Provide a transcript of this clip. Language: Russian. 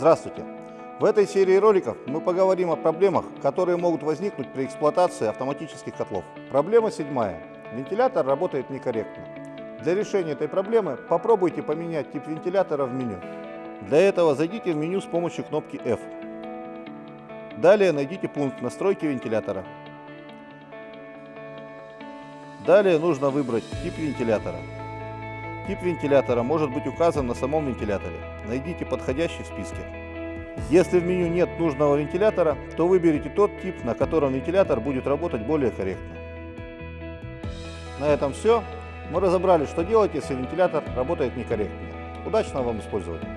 Здравствуйте! В этой серии роликов мы поговорим о проблемах, которые могут возникнуть при эксплуатации автоматических котлов. Проблема седьмая. Вентилятор работает некорректно. Для решения этой проблемы попробуйте поменять тип вентилятора в меню. Для этого зайдите в меню с помощью кнопки F. Далее найдите пункт настройки вентилятора. Далее нужно выбрать тип вентилятора. Тип вентилятора может быть указан на самом вентиляторе. Найдите подходящий в списке. Если в меню нет нужного вентилятора, то выберите тот тип, на котором вентилятор будет работать более корректно. На этом все. Мы разобрали, что делать, если вентилятор работает некорректно. Удачного вам использования!